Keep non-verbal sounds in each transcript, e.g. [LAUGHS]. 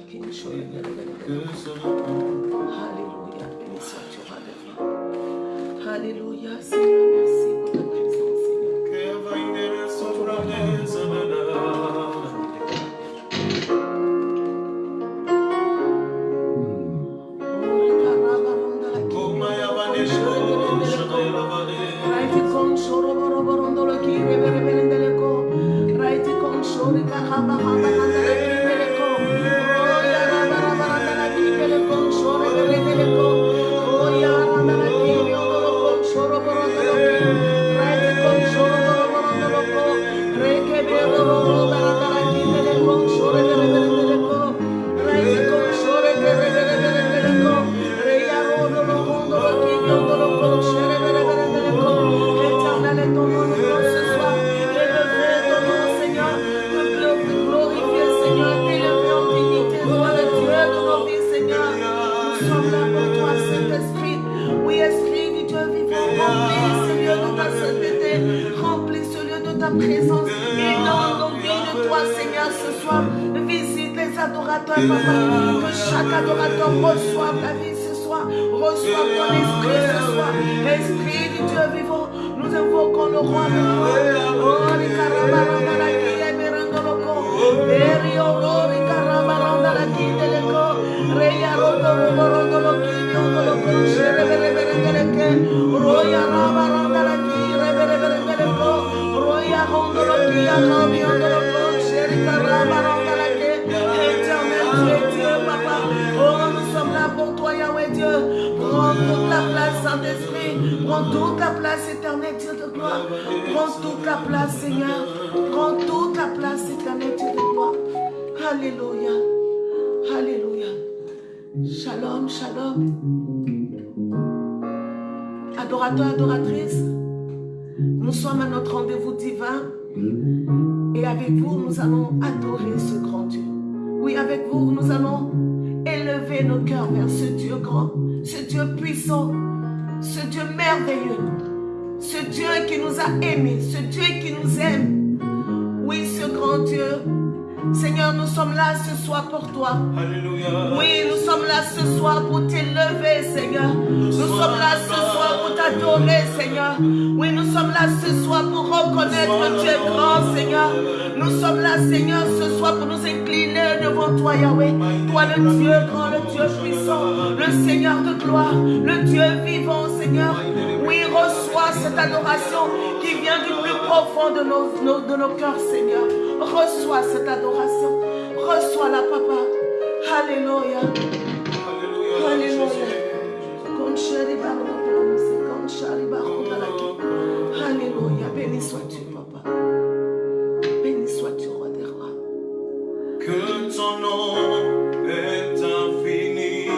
Can you show your Hallelujah. Hallelujah. j'adore. Adorateur, adoratrice, nous sommes à notre rendez-vous divin et avec vous, nous allons adorer ce grand Dieu. Oui, avec vous, nous allons élever nos cœurs vers ce Dieu grand, ce Dieu puissant, ce Dieu merveilleux, ce Dieu qui nous a aimés, ce Dieu qui nous aime. Oui, ce grand Dieu Seigneur, nous sommes là ce soir pour toi. Oui, nous sommes là ce soir pour t'élever, Seigneur. Nous, sommes là ce soir pour t'adorer, Seigneur. Oui, nous sommes là ce soir pour reconnaître que tu grand, Seigneur. Nous sommes là, Seigneur, ce soir pour nous incliner devant toi, Yahweh. Toi, le Dieu grand, le Dieu puissant, le Seigneur de gloire, le Dieu vivant, Seigneur. Oui, reçois cette adoration qui vient du plus profond de nos, de nos cœurs, Seigneur. Reçois cette adoration. Reçois-la, Papa. Alléluia. Alléluia. Alléluia. Alléluia. Béni sois-tu, Papa. Béni sois-tu, Roi des rois. Que ton nom est infini.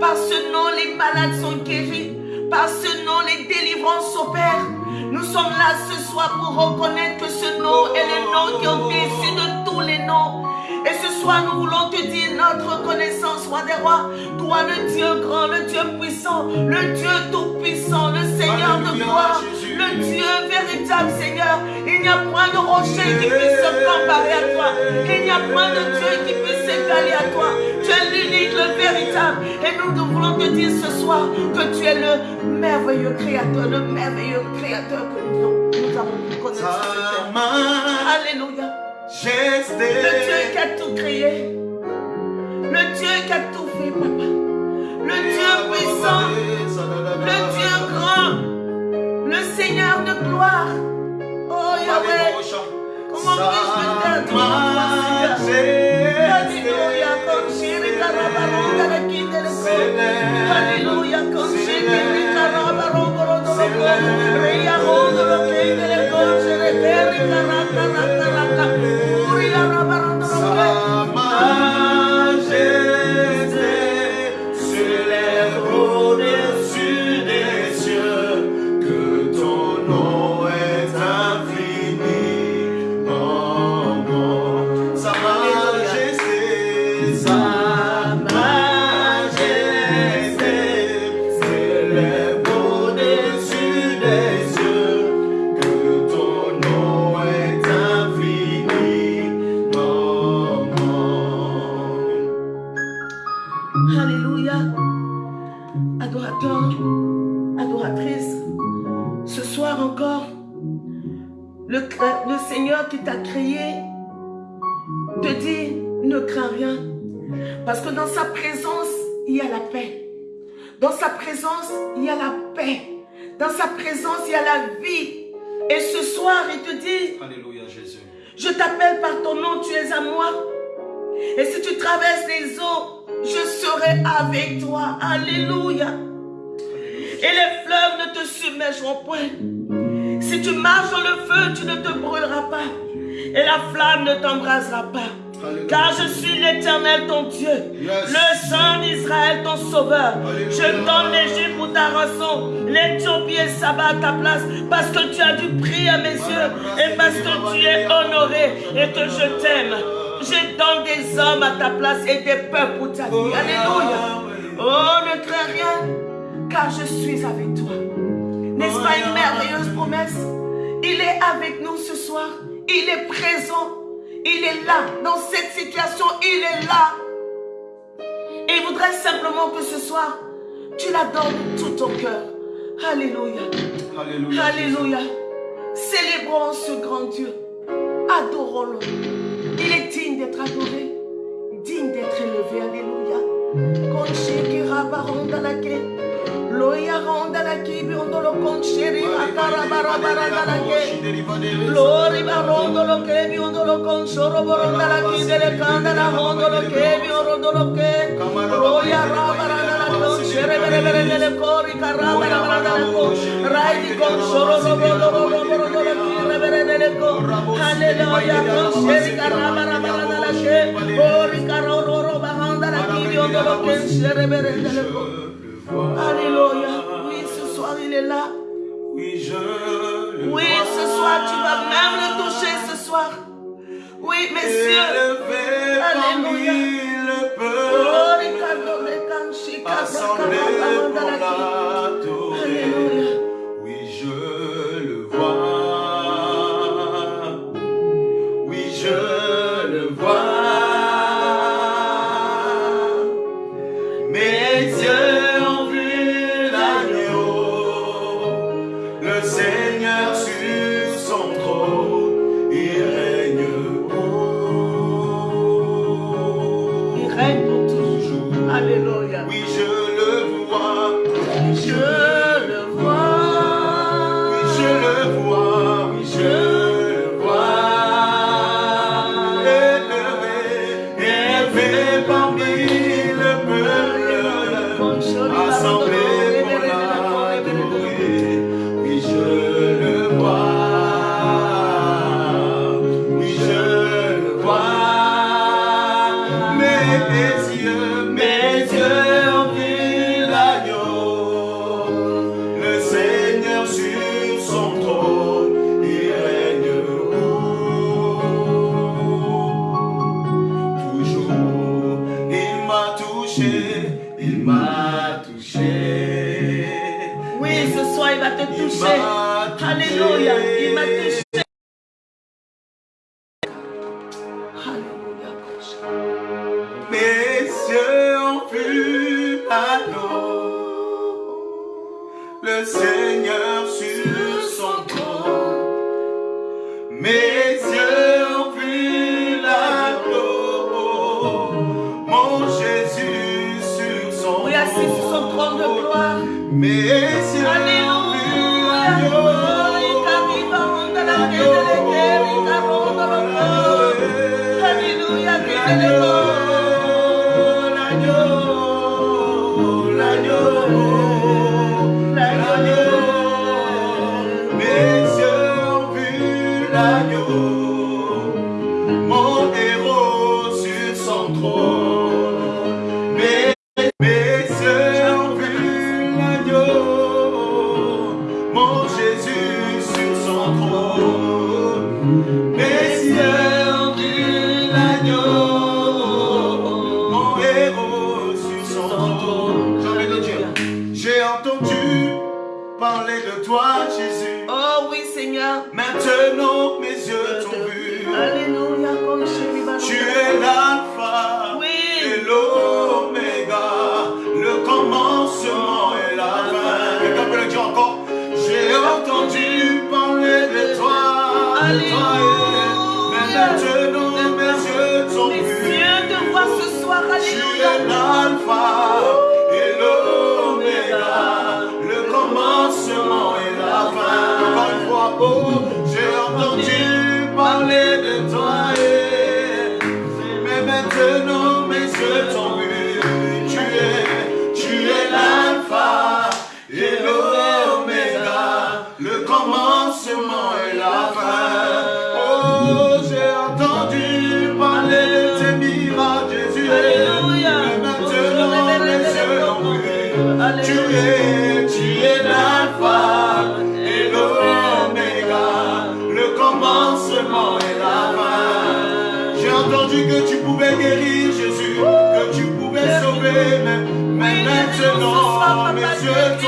Par ce nom, les malades sont guéris. Par ce nom, les délivrances s'opèrent. Nous sommes là ce soir pour reconnaître que ce nom est le nom qui est au-dessus de tous les noms. Et ce soir, nous voulons te dire notre reconnaissance, roi des rois. Toi, le Dieu grand, le Dieu puissant, le Dieu tout-puissant, le Seigneur de gloire, le Dieu véritable, Seigneur. Il n'y a point de rocher qui puisse se comparer à toi. Il n'y a point de Dieu qui puisse s'égaler à toi. Tu es l'unique, le véritable. Et nous, nous voulons te dire ce soir que tu es le merveilleux créateur, le merveilleux créateur que nous, nous avons pu connaître. sur cette Sa terre. Alléluia. Le Dieu qui a tout créé. Le Dieu qui a tout fait, papa. Le Dieu puissant. Le Dieu grand. Le Seigneur de gloire. Oh Yahweh. Comment puis-je me taire devant toi, Seigneur? Alléluia. Comme Shiri sa présence, il y a la paix. Dans sa présence, il y a la paix. Dans sa présence, il y a la vie. Et ce soir, il te dit, Alléluia Jésus. je t'appelle par ton nom, tu es à moi. Et si tu traverses les eaux, je serai avec toi. Alléluia. Et les fleuves ne te submergeront point. Si tu marches dans le feu, tu ne te brûleras pas. Et la flamme ne t'embrasera pas. Car je suis l'éternel ton Dieu, le Saint d'Israël ton sauveur. Je donne l'Égypte pour ta rançon, l'Éthiopie et Saba à ta place, parce que tu as du prix à mes yeux et parce que tu es honoré et que je t'aime. Je donne des hommes à ta place et des peuples pour ta vie. Alléluia. Oh, ne crains rien, car je suis avec toi. N'est-ce pas une merveilleuse promesse? Il est avec nous ce soir. Il est présent. Il est là. Dans cette situation, il est là. Et il voudrait simplement que ce soir, tu l'adores de tout ton cœur. Alléluia. Alléluia. Alléluia. Célébrons ce grand Dieu. Adorons-le. Il est digne d'être adoré, digne d'être élevé. Alléluia. Conseguirá baronda la que. Loya ronda la que biondo lo conseguirá carabara baranda la que. Lori barondo lo que biondo lo consoro boronda la que de canda la hondo lo que biondo lo que. Loya rabaranda la consere bere bere cori carabara baranda la que. Rai di consoro lo bondo lo bondo lo que bere bere co. Aleluya consere carabara baranda la que. Cori Alléluia. Oui, ce soir il est là. Oui, je le Oui, ce soir, tu vas même le toucher ce soir. Oui, messieurs. Oh, les assemblé 주여 que tu pouvais guérir Jésus, que tu pouvais sauver, mais, mais maintenant, mes yeux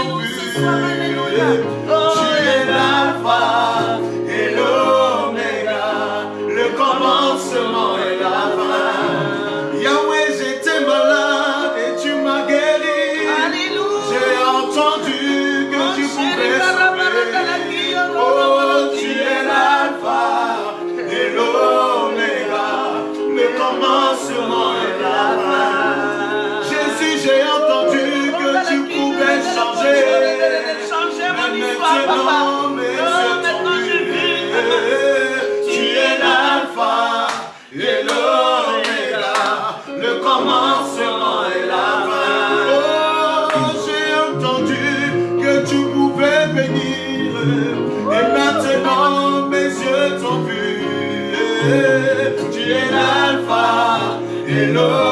la fin. Oh, j'ai entendu que tu pouvais bénir, et maintenant mes yeux t'ont vu. Tu es l'alpha et l'eau.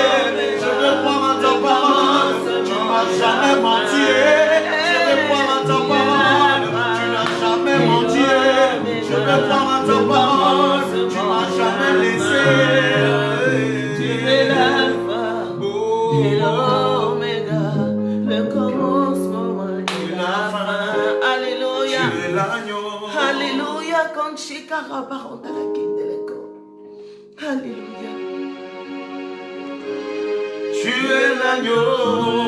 jamais menti, je vais croire en ta parole, tu n'as jamais menti, je vais croire en ta parole, tu m'as jamais laissé. Tu es l'alpha et le commencement et la fin. Alléluia. Alléluia, Conchita Rabarondale. Tu es l'agneau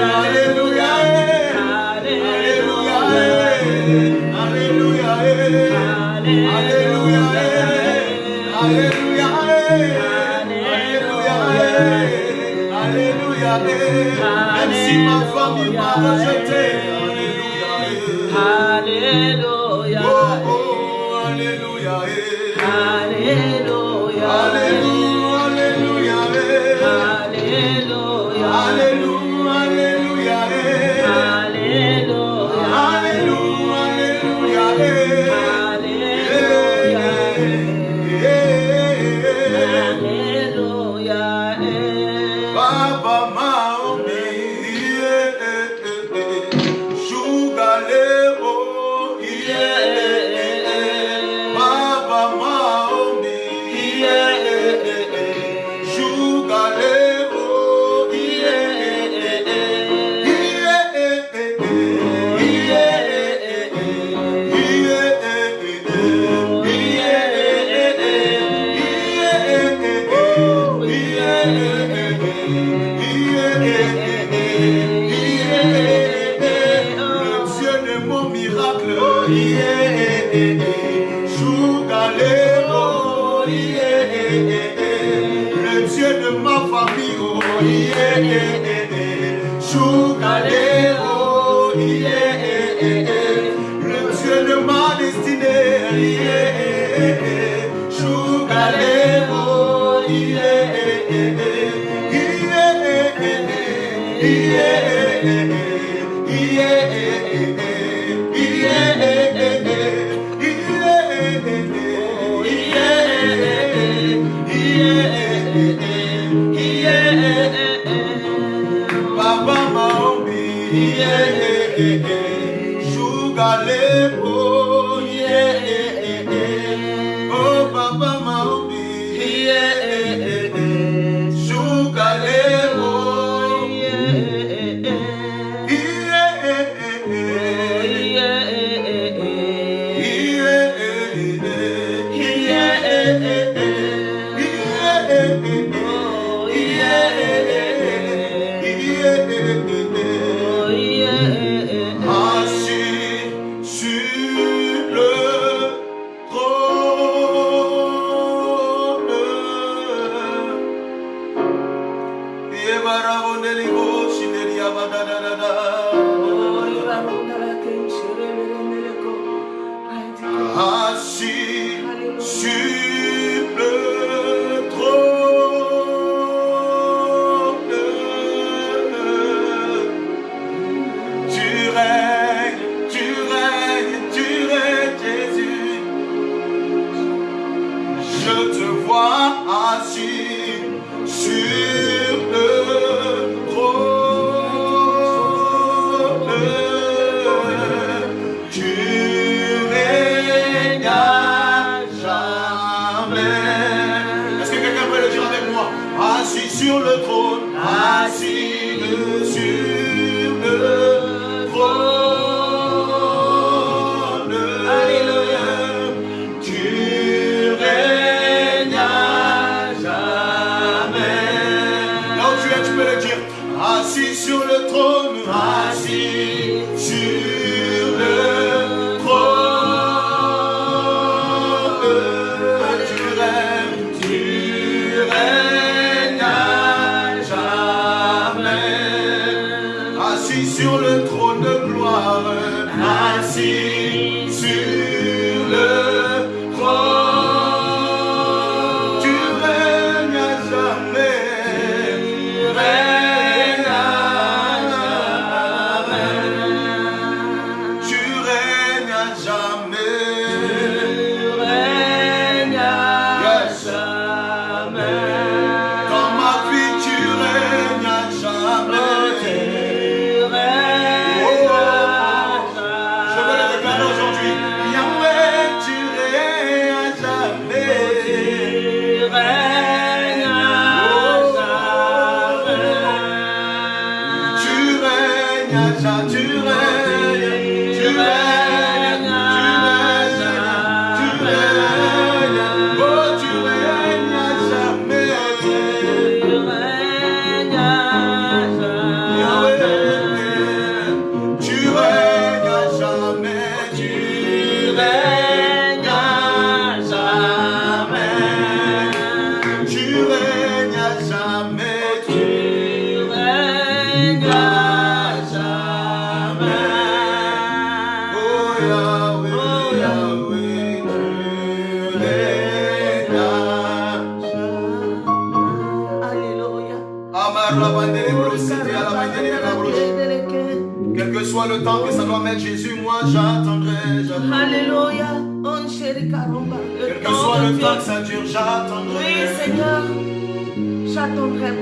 Alléluia. Alléluia. Alléluia. ton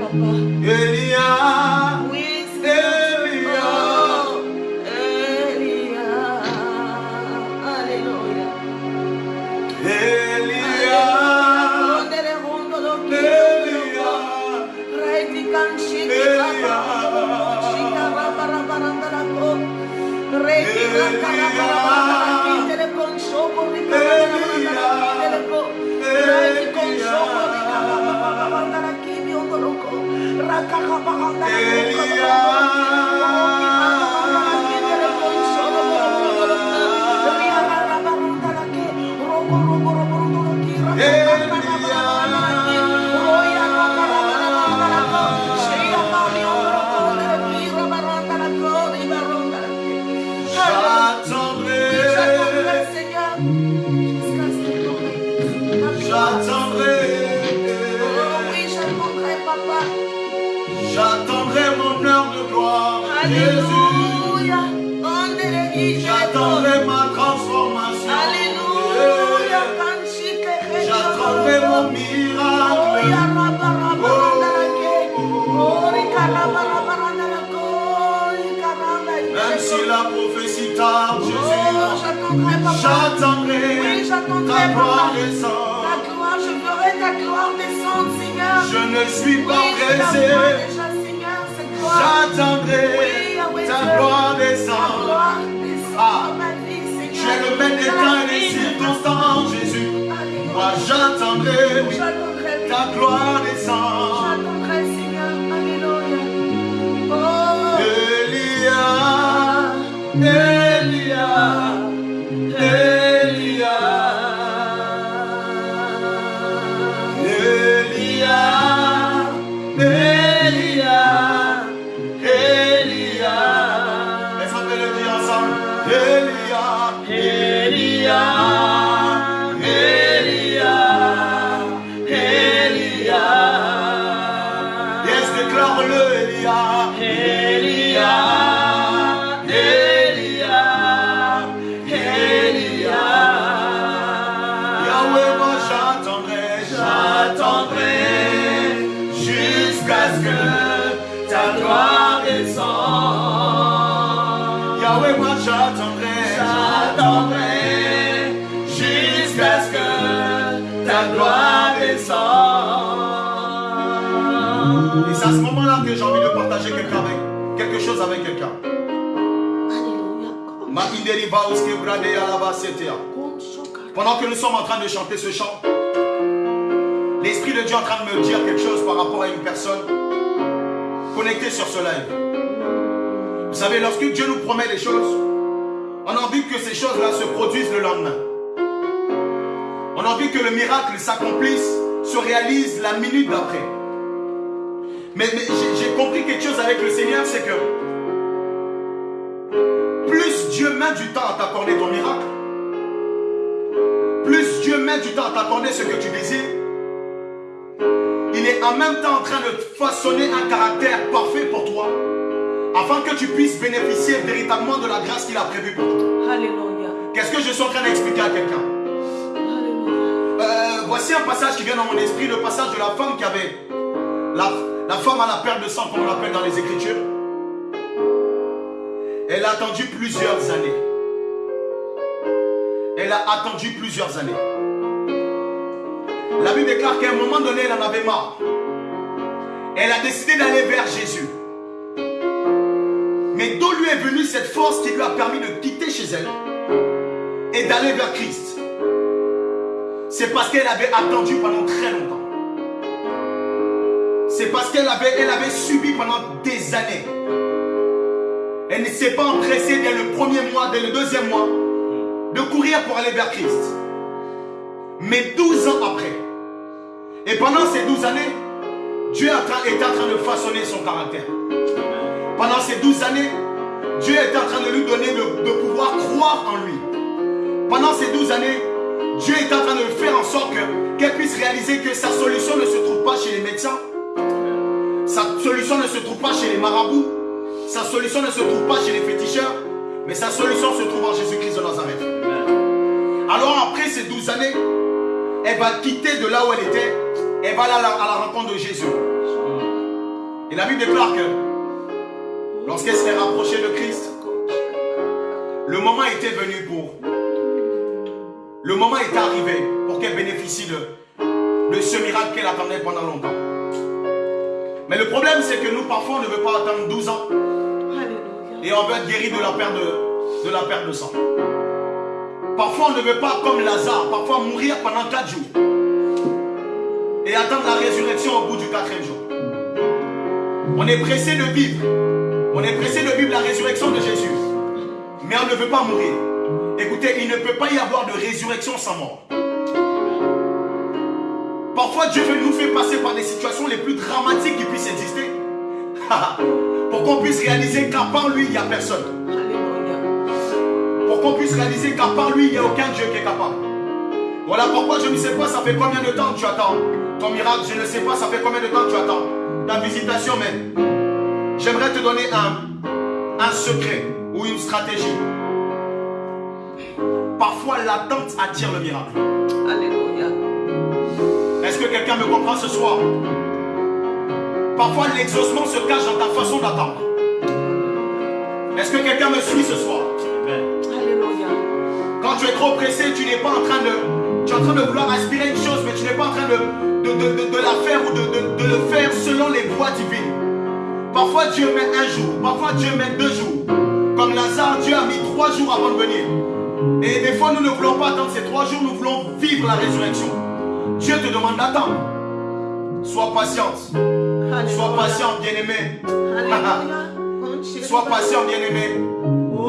j'attendrai ta gloire descendre. Ta gloire, je ferai ta gloire descendre, Seigneur. Je ne suis pas oui, pressé. J'attendrai ah. ta gloire descendre. Ah. Je le mets des temps et des circonstances, Jésus. Moi, j'attendrai ta gloire descendre. J'attendrai, Seigneur. Alléluia. Oh. Elia. Elia. C'est à ce moment-là que j'ai envie de partager quelqu'un avec, quelque chose avec quelqu'un. Pendant que nous sommes en train de chanter ce chant, l'Esprit de Dieu est en train de me dire quelque chose par rapport à une personne connectée sur ce live. Vous savez, lorsque Dieu nous promet des choses, on a envie que ces choses-là se produisent le lendemain. On a envie que le miracle s'accomplisse, se réalise la minute d'après. Mais, mais j'ai compris quelque chose avec le Seigneur, c'est que plus Dieu met du temps à t'accorder ton miracle, plus Dieu met du temps à t'accorder ce que tu désires, il est en même temps en train de façonner un caractère parfait pour toi, afin que tu puisses bénéficier véritablement de la grâce qu'il a prévue pour toi. Alléluia. Qu'est-ce que je suis en train d'expliquer à quelqu'un? Euh, Voici un passage qui vient dans mon esprit, le passage de la femme qui avait... La, la femme à la perte de sang, comme on l'appelle dans les Écritures. Elle a attendu plusieurs années. Elle a attendu plusieurs années. La Bible déclare qu'à un moment donné, elle en avait marre. Elle a décidé d'aller vers Jésus. Mais d'où lui est venue cette force qui lui a permis de quitter chez elle et d'aller vers Christ? C'est parce qu'elle avait attendu pendant très longtemps. C'est parce qu'elle avait, subi pendant des années. Elle ne s'est pas empressée dès le premier mois, dès le deuxième mois, de courir pour aller vers Christ. Mais 12 ans après, et pendant ces 12 années, Dieu est en train- de façonner son caractère. Pendant ces 12 années, Dieu était en train de lui donner de, pouvoir croire en lui. Pendant ces 12 années, Dieu est en train de faire en sorte que- qu'elle puisse réaliser que sa solution ne se trouve pas chez les médecins. Sa solution ne se trouve pas chez les marabouts. Sa solution ne se trouve pas chez les féticheurs. Mais sa solution se trouve en Jésus-Christ de Nazareth. Alors après ces 12 années, elle va quitter de là où elle était. Elle va aller à la, à la rencontre de Jésus. Et la Bible déclare que lorsqu'elle s'est rapprochée de Christ, le moment était venu pour... Le moment était arrivé pour qu'elle bénéficie de, de ce miracle qu'elle attendait pendant longtemps. Mais le problème, c'est que nous, parfois, on ne veut pas attendre 12 ans et on veut être guéri de la perte de, de la perte de sang. Parfois, on ne veut pas, comme Lazare, parfois mourir pendant 4 jours et attendre la résurrection au bout du quatrième jour. On est pressé de vivre. On est pressé de vivre la résurrection de Jésus. Mais on ne veut pas mourir. Écoutez, il ne peut pas y avoir de résurrection sans mort. Parfois, Dieu veut nous faire passer par des situations les plus dramatiques qui puissent exister. [LAUGHS] Pour qu'on puisse réaliser qu'à part lui, il n'y a personne. Pour qu'on puisse réaliser qu'à part lui, il n'y a aucun Dieu qui est capable. Voilà pourquoi je ne sais pas, ça fait combien de temps que tu attends? Ton miracle. Je ne sais pas, ça fait combien de temps que tu attends? Ta visitation, mais j'aimerais te donner un, un secret ou une stratégie. Parfois, l'attente attire le miracle. Alléluia. Est-ce que quelqu'un me comprend ce soir? Parfois, l'exaucement se cache dans ta façon d'attendre. Est-ce que quelqu'un me suit ce soir? Alléluia. Quand tu es trop pressé, tu n'es pas en train de. Tu es en train de vouloir aspirer une chose, mais tu n'es pas en train de, de, de- de- de la faire ou de, de- de le faire selon les voies divines. Parfois Dieu met un jour, parfois Dieu met deux jours. Comme Lazare, Dieu a mis trois jours avant de venir. Et des fois, nous ne voulons pas attendre ces trois jours, nous voulons vivre la résurrection. Dieu te demande d'attendre. Sois patiente. [LAUGHS] Sois patient, bien-aimé. Sois patient, bien-aimé.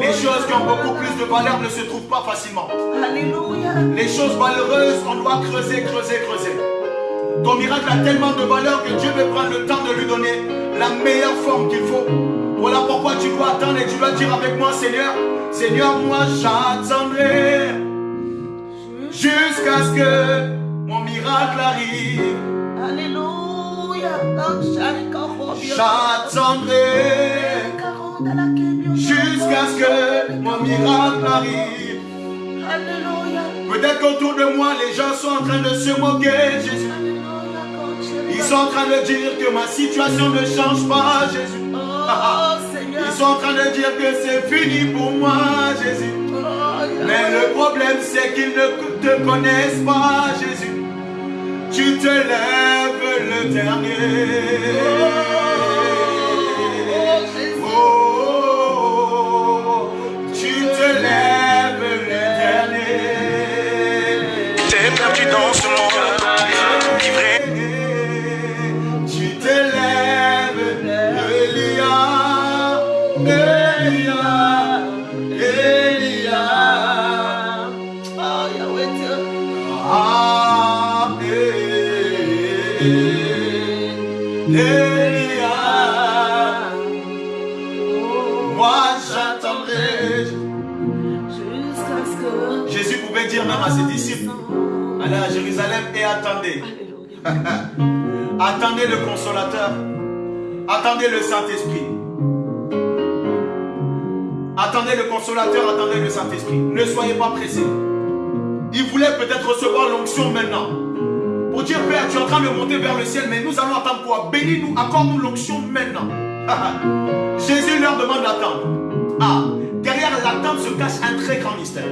Les choses qui ont beaucoup plus de valeur ne se trouvent pas facilement. Les choses malheureuses, on doit creuser, creuser, creuser. Ton miracle a tellement de valeur que Dieu veut prendre le temps de lui donner la meilleure forme qu'il faut. Voilà pourquoi tu dois attendre et tu dois dire avec moi, Seigneur, Seigneur, moi j'attendrai jusqu'à ce que miracle arrive. Alléluia. J'attendrai jusqu'à ce que mon miracle arrive. Alléluia. Peut-être qu'autour de moi, les gens sont en train de se moquer, Jésus. Ils sont en train de dire que ma situation ne change pas, Jésus. Oh. Ils sont en train de dire que c'est fini pour moi, Jésus. Oh, Mais le problème, c'est qu'ils ne te connaissent pas, Jésus. Tu te lèves le dernier. Oh, tu te lèves le dernier. T'es perdu dans ce Allez à Jérusalem et attendez. Attendez le consolateur. Attendez le Saint-Esprit. Attendez le consolateur, attendez le Saint-Esprit. Ne soyez pas pressés. Il voulait peut-être recevoir l'onction maintenant. Pour dire, Père, tu es en train de monter vers le ciel, mais nous allons attendre quoi? Bénis-nous, accorde-nous l'onction maintenant. [LAUGHS] Jésus leur demande d'attendre. Ah, derrière l'attente se cache un très grand mystère.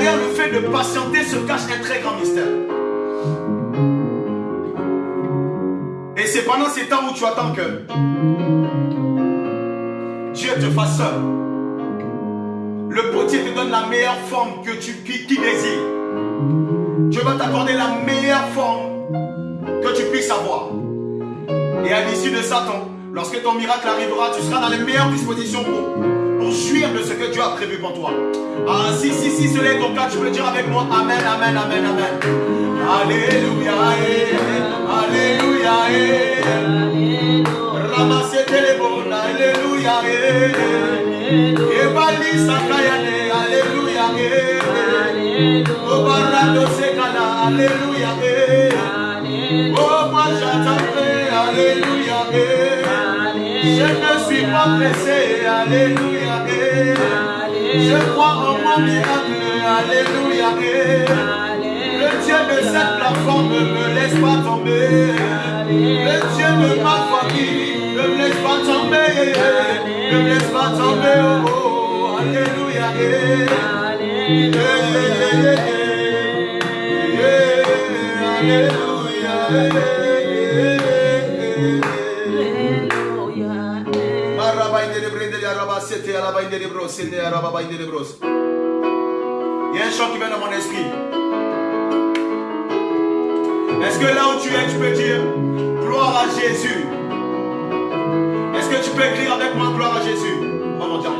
Le fait de patienter se cache un très grand mystère. Et c'est pendant ces temps où tu attends que Dieu te fasse seul. Le potier te donne la meilleure forme que tu qui, qui désires. Dieu va t'accorder la meilleure forme que tu puisses avoir. Et à l'issue de ça, lorsque ton miracle arrivera, tu seras dans les meilleures dispositions pour, pour jouir de ce que Dieu a prévu pour toi. Ah, si, si, si, cela est ton cas, tu peux dire avec moi. Amen, amen, amen, amen. Alléluia, eh, Alléluia, eh. Alléluia. Ramassez les bonnes, Alléluia, eh. Ebali sakayane, Alléluia, eh. Alléluia. Obarado sekala, Alléluia, eh. Oh, j'attendrai, Alléluia, eh. Je ne suis pas pressé, Alléluia. Je crois en mon miracle, Alléluia. Le Dieu de cette plateforme ne me laisse pas tomber. Le Dieu de ma famille ne me laisse pas tomber. Ne me laisse pas tomber. Oh, oh, Alléluia. eh, eh, eh, Alléluia. Il y a un chant qui vient dans mon esprit. Est-ce que là où tu es, tu peux dire gloire à Jésus? Est-ce que tu peux écrire avec moi gloire à Jésus? On va dire.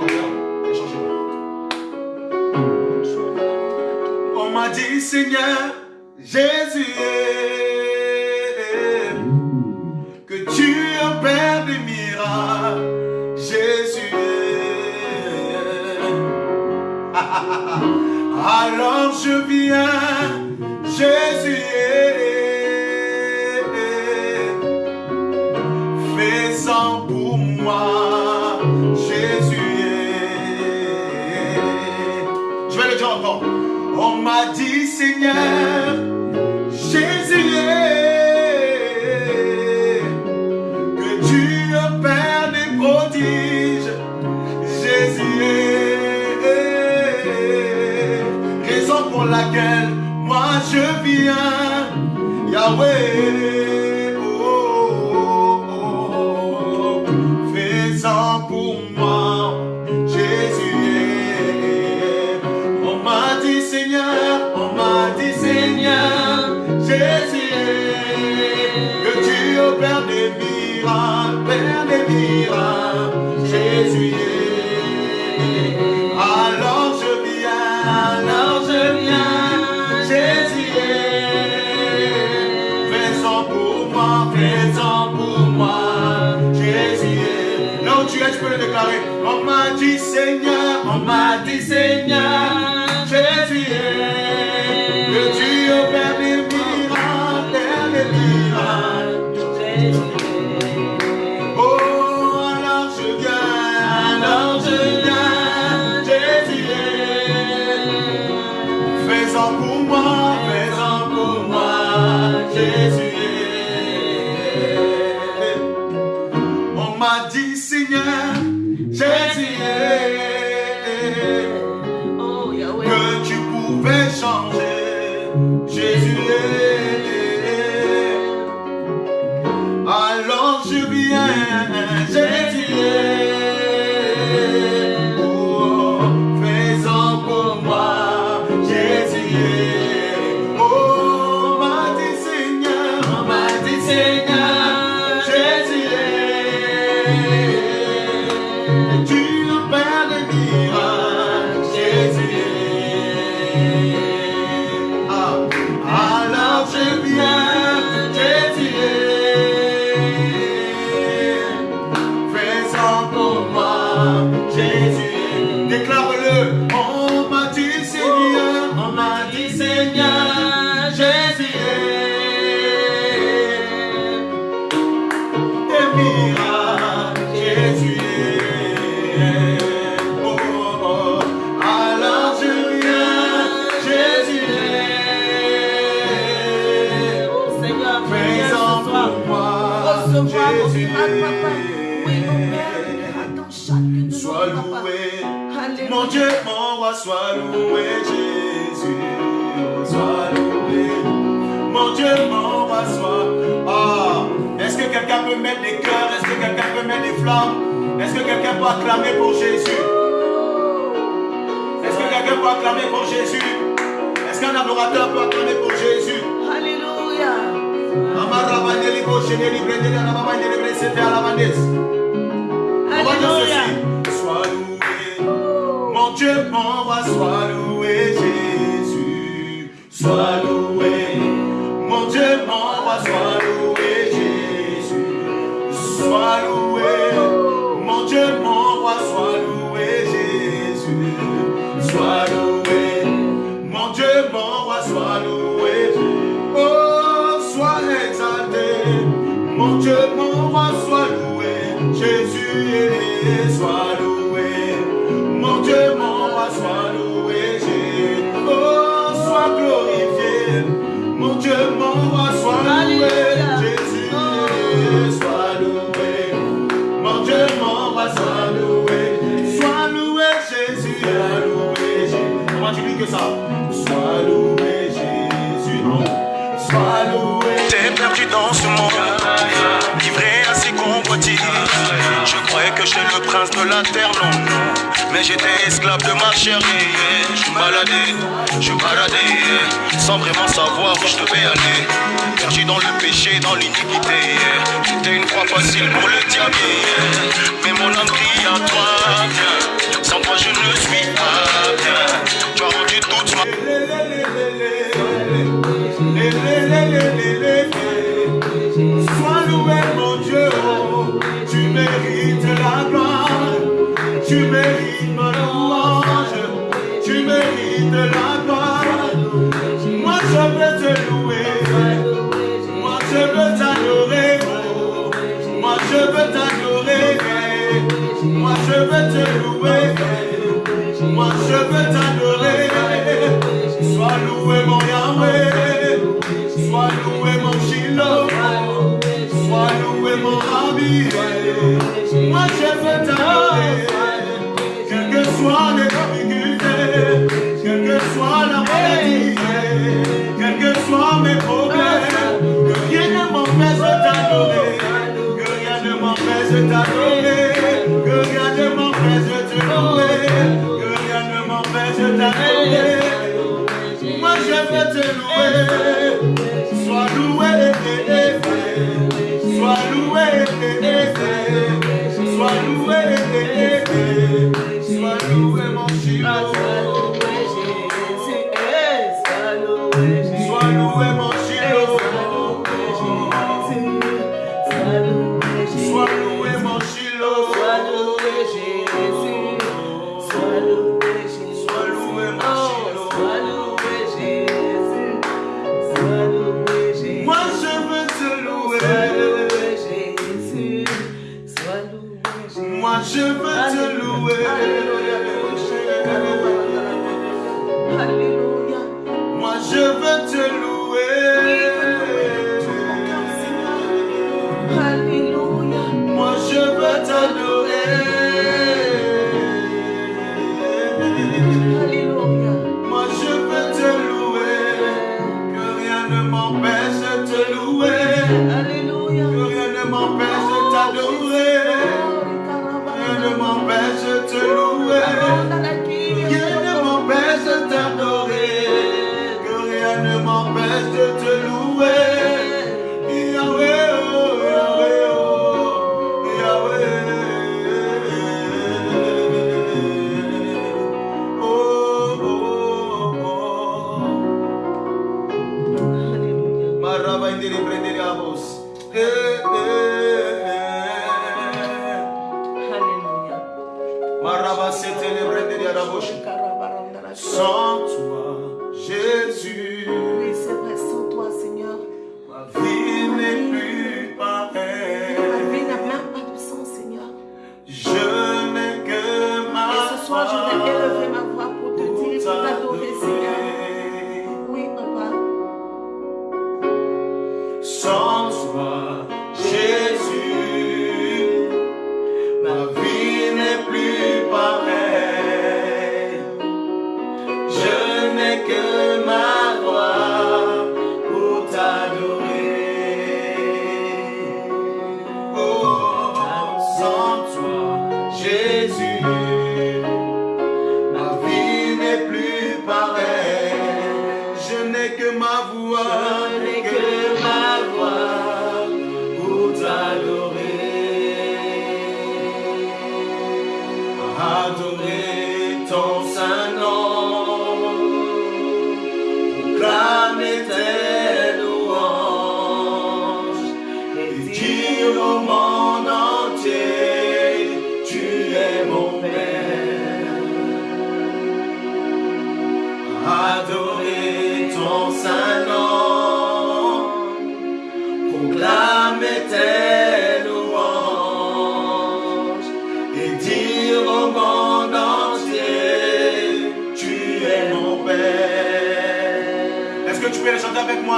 On m'a dit Seigneur Jésus alors je viens Jésus fais-en pour moi Jésus je vais le dire encore. On m'a dit Seigneur Jésus que tu opères des prodiges more like sois loué, Jésus. Sois loué, mon Dieu, mon roi, sois. Ah, est-ce que quelqu'un peut mettre des cœurs? Est-ce que quelqu'un peut mettre des flammes? Est-ce que quelqu'un peut acclamer pour Jésus? Est-ce que quelqu'un peut acclamer pour Jésus? Est-ce qu'un adorateur peut acclamer pour Jésus? Alléluia. Amarabandeli, Dieu, mon roi, sois loué, Jésus. Sois loué, ça, sois loué, Jésus, non, sois loué, T'es perdu dans ce monde, livré à ses convoitises. Je croyais que j'étais le prince de la terre, non, non. Mais j'étais esclave de ma yeah, yeah. Je baladais, je baladais, yeah. sans vraiment savoir où je devais aller. Perdu dans le péché, dans l'iniquité. yeah. C'était une croix facile pour le diable, mais mon âme crie à toi, viens. Sans toi, je ne suis pas bien. Tu as rendu toute ma. Louer, moi je veux t'adorer. Sois loué mon Yahweh, sois loué mon Shiloh, sois loué mon Rabbi. Moi je veux t'adorer, quelles que soient les difficultés, quelle que soit la maladie, quels que soient mes problèmes, que rien ne m'empêche de t'adorer, que rien ne m'empêche de t'adorer, sois loué, sois loué, sois loué, sois loué mon Shiloh,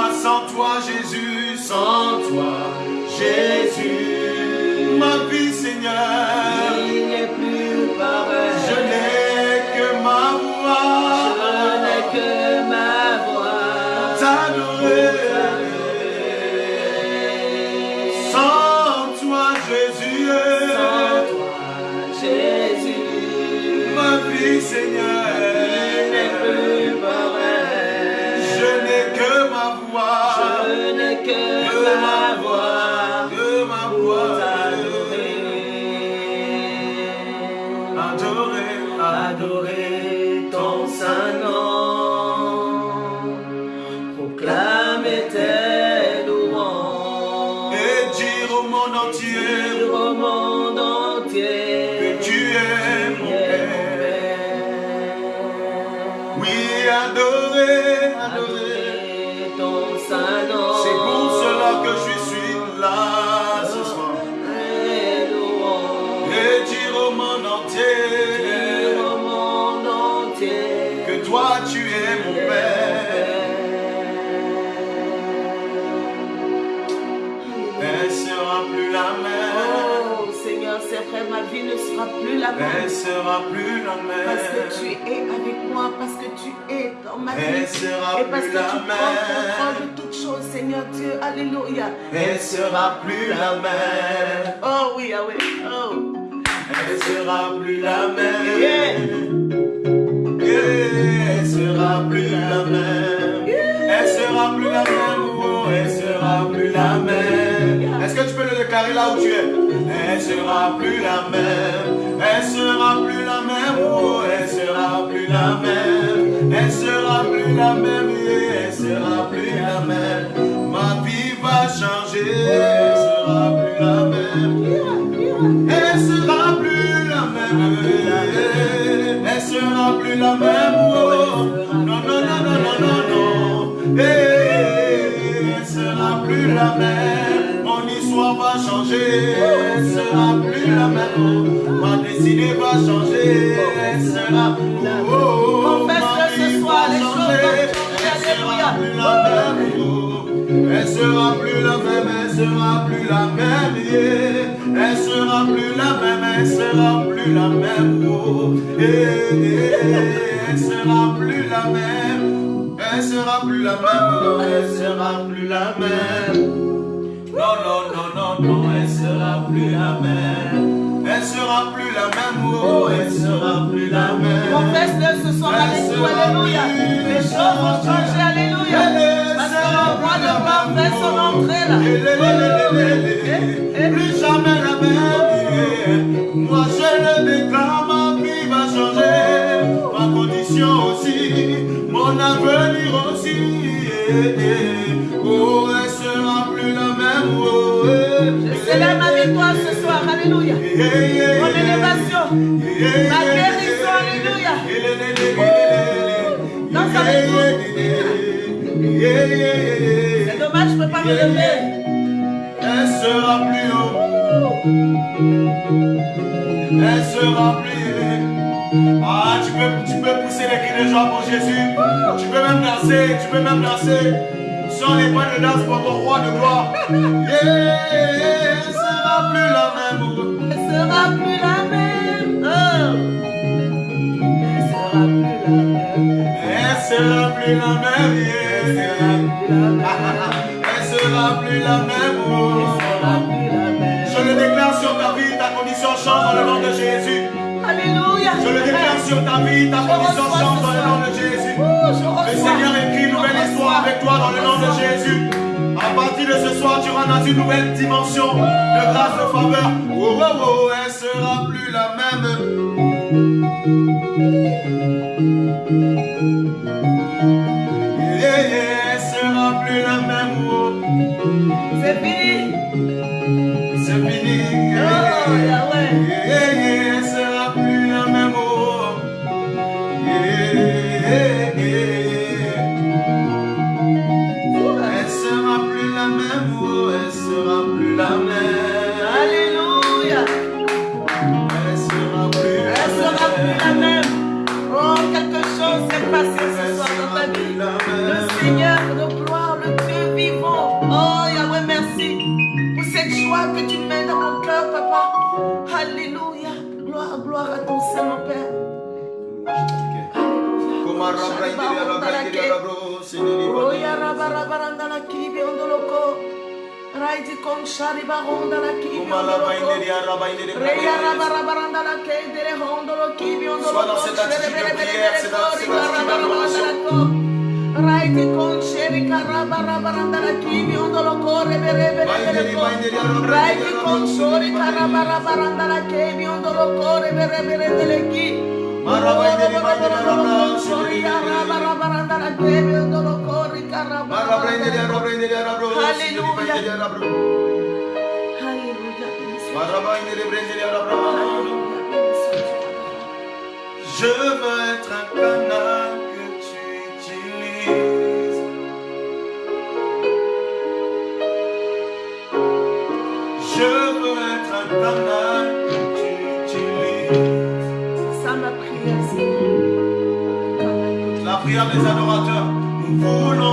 sans toi Jésus, sans toi la même. Elle sera plus la Parce que tu même. es avec moi, parce que tu es dans ma Elle vie. sera Et parce que plus tu la prends contrôle même. de toutes choses, Seigneur Dieu. Alléluia. Elle sera plus la même. Oh oui, ah oui. Oh. Elle sera plus la même. Yeah. Yeah, Elle sera plus la même. Elle sera plus la même. Oh, elle sera plus la même. Est-ce que tu peux le déclarer là où tu es? Elle sera plus la même. Elle sera plus la même. Oh, elle sera plus la même. Elle sera plus la même. Yeah, Elle sera plus la même. Ma vie va changer. Elle sera plus la même. Elle sera plus la même. Elle sera plus la même. Oh. Non, non, non, non, non, non, non. Elle sera plus la même. Elle sera plus la même. Ma destinée va changer. Elle sera oh, oh, oh. Confesse-le Ma ce soir, les choses sera plus la même. Elle sera plus la même, elle sera plus la même. Elle sera plus la même, elle sera plus la même. Eh, eh, Elle sera plus la même, elle sera plus la même. Elle sera plus la même. Non, non, non, plus la même. Elle sera plus la même, oh, elle sera plus la même. Confesse-le ce soir avec nous, Alléluia. Les choses vont changer, Alléluia. Parce que le roi de gloire fait son entrée là. Plus jamais la même. Moi je le déclare, ma vie va changer. Ma condition aussi, mon avenir aussi. Célèbre ma victoire ce soir, Alléluia. Mon élévation, ma guérison, Alléluia. Danse avec nous. C'est dommage, je ne peux pas me lever. Elle sera plus haut. Elle sera plus Ah, tu peux, tu peux pousser les cris de joie pour Jésus. Tu peux même danser, tu peux même danser. Sans les points de danse pour ton roi de gloire. Yeah, plus la même. Elle sera plus la même. Oh. Elle sera plus la même. Elle sera plus la même. Elle sera plus la même. Elle sera plus la. Je le déclare sur ta vie, ta condition change dans le nom de Jésus. Alléluia. Je le déclare sur ta vie, ta condition change dans le nom de Jésus. Oh, Le. Seigneur écrit une nouvelle histoire avec toi dans le nom de Jésus. De ce soir, tu rentres dans une nouvelle dimension de grâce, de faveur. Oh, oh, oh, elle sera plus la même. kon shari ba honda la kibi ondolo reya raba raba randa la kedere hondolo kibi ondolo kon la bere bere bere kori raba raba randa la ko raiti kon sheri karaba raba randa la kibi ondolo kore bere bere bere ko raiti kon shori karaba raba randa la kibi ondolo kore bere bere bere ki Je veux être un canal que tu utilises. Je veux être un canal Des adorateurs. Nous voulons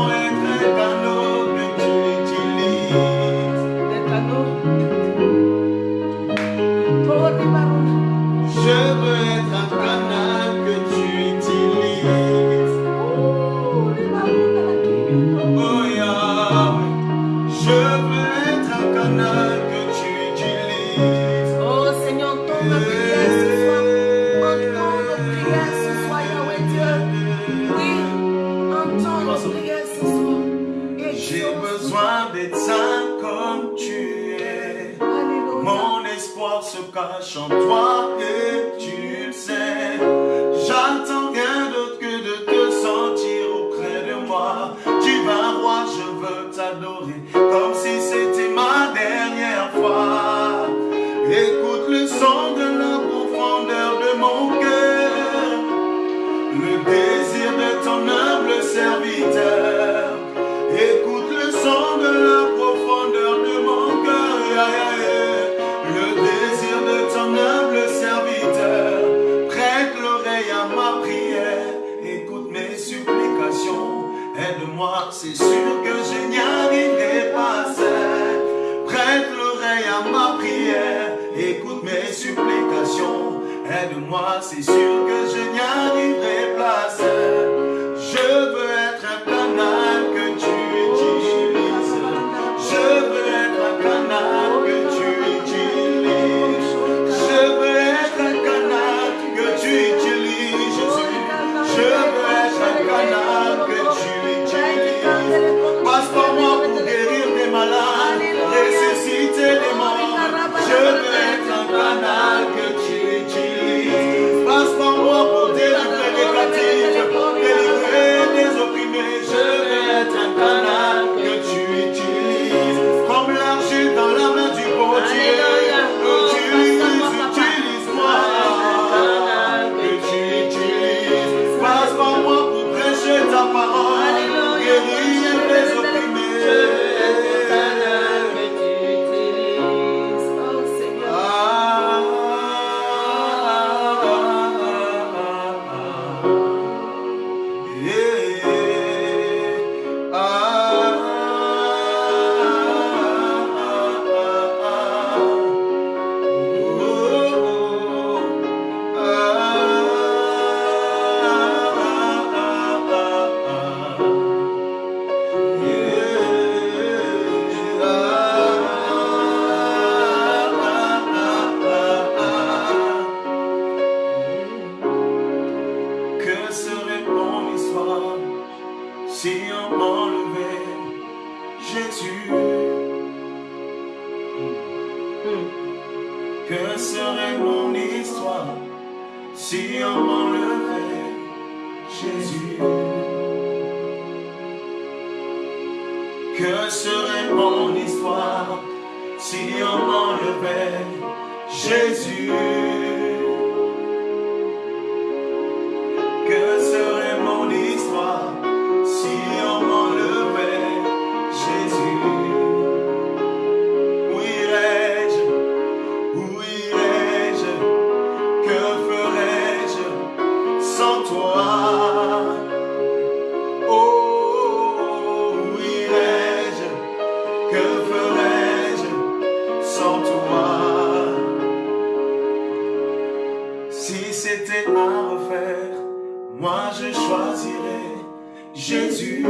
Jésus.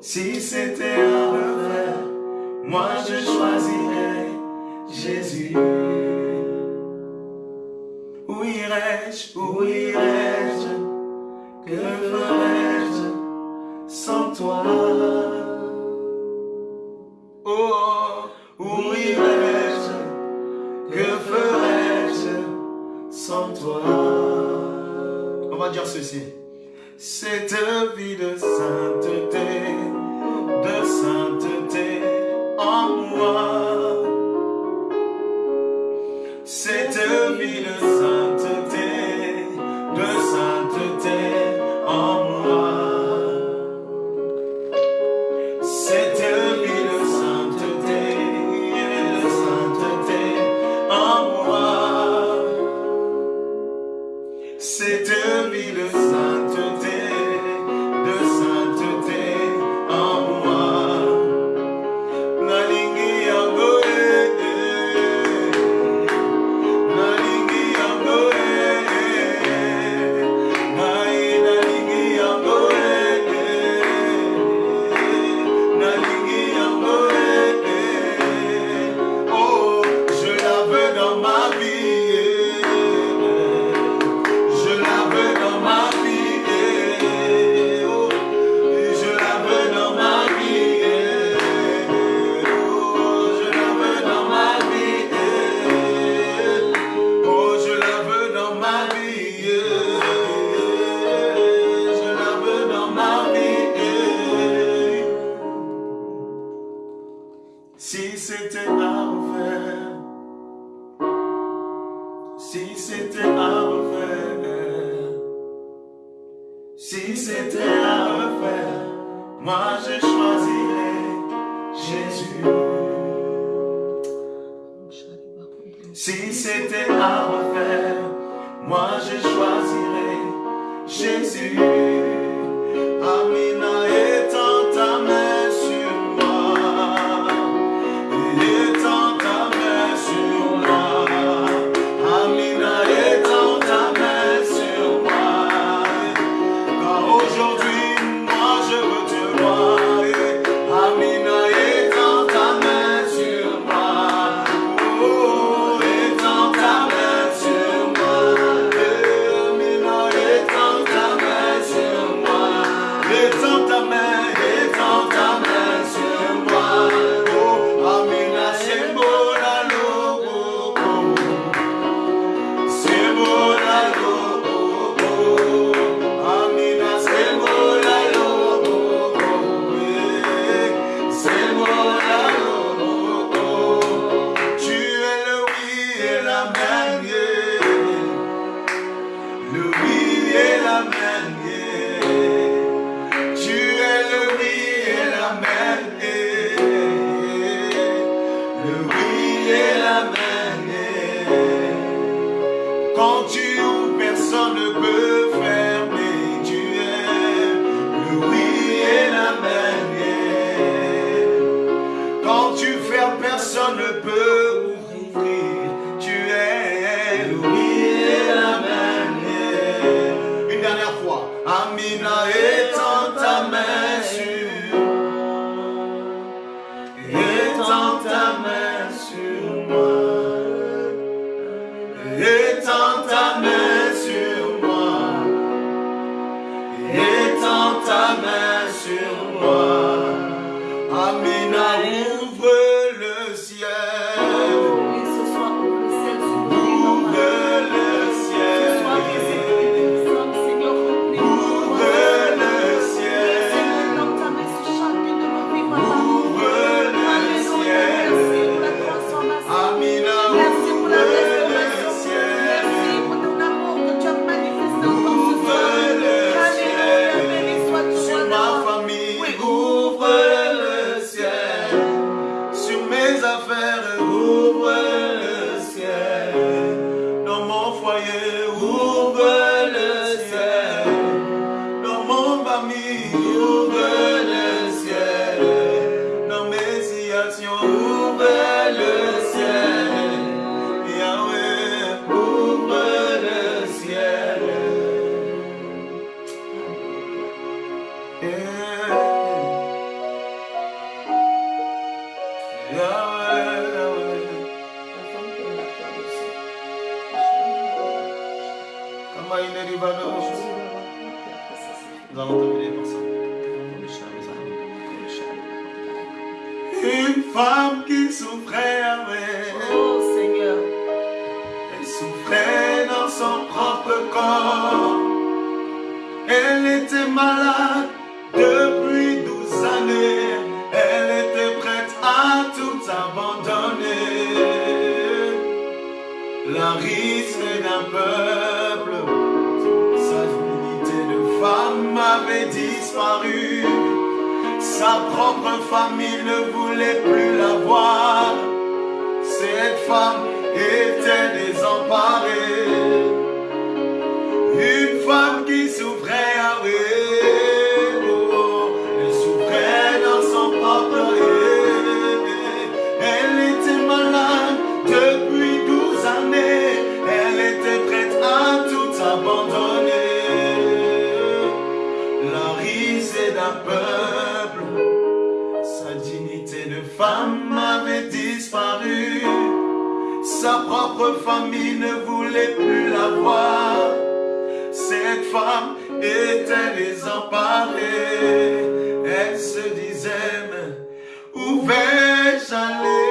Si c'était à refaire, moi je choisirais Jésus. Où irais-je, où irais-je, que ferais-je sans toi? ceci. Cette vie de sainteté, de sainteté en moi. city. peuple. Sa dignité de femme avait disparu. Sa propre famille ne voulait plus la voir. Cette femme était désemparée. Elle se disait, où vais-je aller?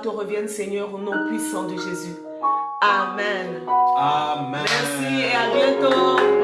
te revienne, Seigneur, au nom puissant de Jésus. Amen. Amen. Merci et à bientôt.